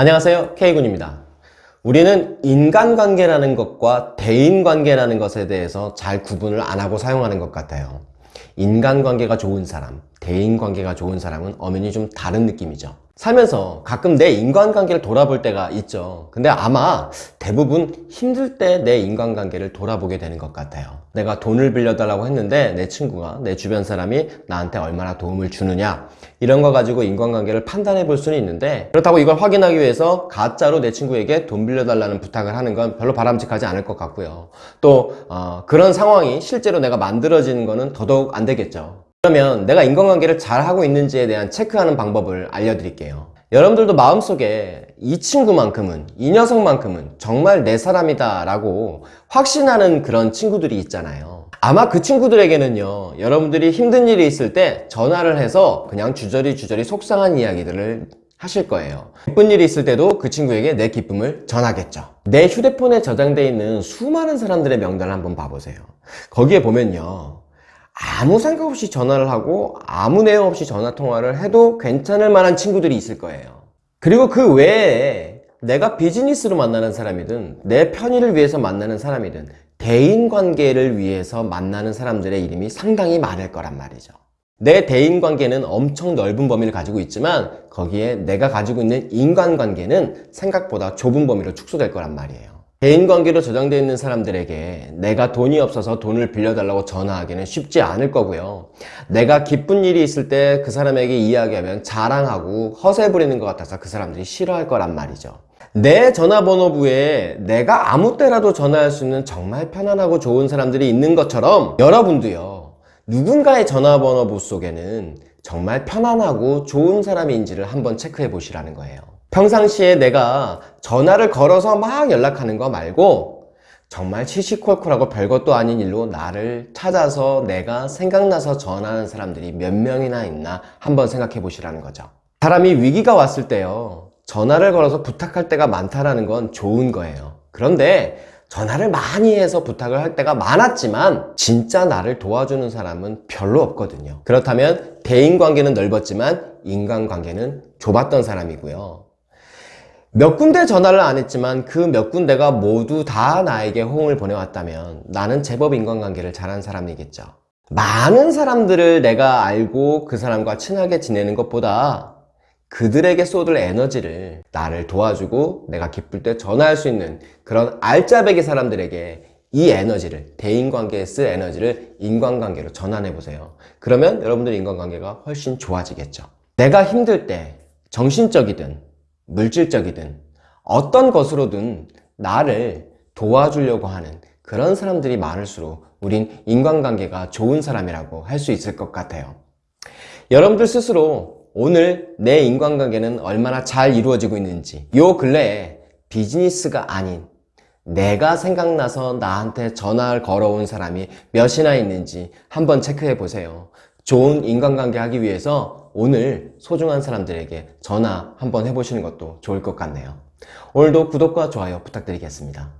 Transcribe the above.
안녕하세요. K군입니다. 우리는 인간관계라는 것과 대인관계라는 것에 대해서 잘 구분을 안 하고 사용하는 것 같아요. 인간관계가 좋은 사람, 대인관계가 좋은 사람은 엄연히 좀 다른 느낌이죠 살면서 가끔 내 인간관계를 돌아볼 때가 있죠. 근데 아마 대부분 힘들 때 내 인간관계를 돌아보게 되는 것 같아요. 내가 돈을 빌려달라고 했는데 내 친구가 내 주변 사람이 나한테 얼마나 도움을 주느냐 이런 거 가지고 인간관계를 판단해 볼 수는 있는데 그렇다고 이걸 확인하기 위해서 가짜로 내 친구에게 돈 빌려달라는 부탁을 하는 건 별로 바람직하지 않을 것 같고요. 또 어, 그런 상황이 실제로 내가 만들어지는 거는 더더욱 안 되겠죠 그러면 내가 인간관계를 잘 하고 있는지에 대한 체크하는 방법을 알려드릴게요. 여러분들도 마음속에 이 친구만큼은 이 녀석만큼은 정말 내 사람이다 라고 확신하는 그런 친구들이 있잖아요. 아마 그 친구들에게는요 여러분들이 힘든 일이 있을 때 전화를 해서 그냥 주저리 주저리 속상한 이야기들을 하실 거예요. 기쁜 일이 있을 때도 그 친구에게 내 기쁨을 전하겠죠. 내 휴대폰에 저장되어 있는 수많은 사람들의 명단을 한번 봐보세요. 거기에 보면요 아무 생각 없이 전화를 하고 아무 내용 없이 전화 통화를 해도 괜찮을 만한 친구들이 있을 거예요. 그리고 그 외에 내가 비즈니스로 만나는 사람이든 내 편의를 위해서 만나는 사람이든 대인관계를 위해서 만나는 사람들의 이름이 상당히 많을 거란 말이죠. 내 대인관계는 엄청 넓은 범위를 가지고 있지만 거기에 내가 가지고 있는 인간관계는 생각보다 좁은 범위로 축소될 거란 말이에요 대인관계로 저장되어 있는 사람들에게 내가 돈이 없어서 돈을 빌려달라고 전화하기는 쉽지 않을 거고요. 내가 기쁜 일이 있을 때 그 사람에게 이야기하면 자랑하고 허세 부리는 것 같아서 그 사람들이 싫어할 거란 말이죠. 내 전화번호부에 내가 아무 때라도 전화할 수 있는 정말 편안하고 좋은 사람들이 있는 것처럼 여러분도요 누군가의 전화번호부 속에는 정말 편안하고 좋은 사람인지를 한번 체크해 보시라는 거예요 평상시에 내가 전화를 걸어서 막 연락하는 거 말고 정말 시시콜콜하고 별것도 아닌 일로 나를 찾아서 내가 생각나서 전화하는 사람들이 몇 명이나 있나 한번 생각해 보시라는 거죠. 사람이 위기가 왔을 때요. 전화를 걸어서 부탁할 때가 많다는 건 좋은 거예요. 그런데 전화를 많이 해서 부탁을 할 때가 많았지만 진짜 나를 도와주는 사람은 별로 없거든요. 그렇다면 대인관계는 넓었지만 인간관계는 좁았던 사람이고요 몇 군데 전화를 안 했지만 그 몇 군데가 모두 다 나에게 호응을 보내왔다면 나는 제법 인간관계를 잘한 사람이겠죠. 많은 사람들을 내가 알고 그 사람과 친하게 지내는 것보다 그들에게 쏟을 에너지를 나를 도와주고 내가 기쁠 때 전화할 수 있는 그런 알짜배기 사람들에게 이 에너지를 대인관계에 쓸 에너지를 인간관계로 전환해 보세요. 그러면 여러분들 인간관계가 훨씬 좋아지겠죠. 내가 힘들 때 정신적이든 물질적이든 어떤 것으로든 나를 도와주려고 하는 그런 사람들이 많을수록 우린 인간관계가 좋은 사람이라고 할 수 있을 것 같아요. 여러분들 스스로 오늘 내 인간관계는 얼마나 잘 이루어지고 있는지 요 근래에 비즈니스가 아닌 내가 생각나서 나한테 전화를 걸어온 사람이 몇이나 있는지 한번 체크해 보세요 좋은 인간관계 하기 위해서 오늘 소중한 사람들에게 전화 한번 해보시는 것도 좋을 것 같네요. 오늘도 구독과 좋아요 부탁드리겠습니다